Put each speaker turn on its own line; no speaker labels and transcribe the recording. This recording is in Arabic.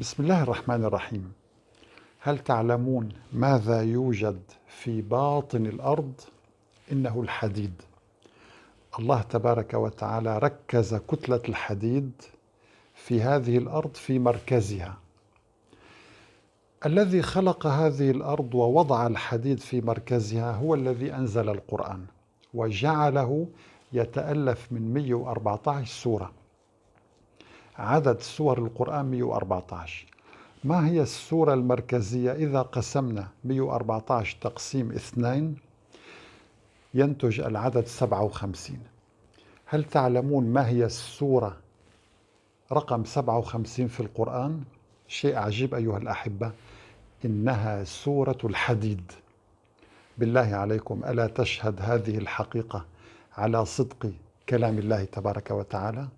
بسم الله الرحمن الرحيم. هل تعلمون ماذا يوجد في باطن الأرض؟ إنه الحديد. الله تبارك وتعالى ركز كتلة الحديد في هذه الأرض في مركزها. الذي خلق هذه الأرض ووضع الحديد في مركزها هو الذي أنزل القرآن وجعله يتألف من 114 سورة. عدد سور القرآن 114 ما هي السورة المركزية إذا قسمنا 114 تقسيم اثنين؟ ينتج العدد 57 هل تعلمون ما هي السورة؟ رقم 57 في القرآن؟ شيء عجيب أيها الأحبة إنها سورة الحديد. بالله عليكم ألا تشهد هذه الحقيقة على صدق كلام الله تبارك وتعالى؟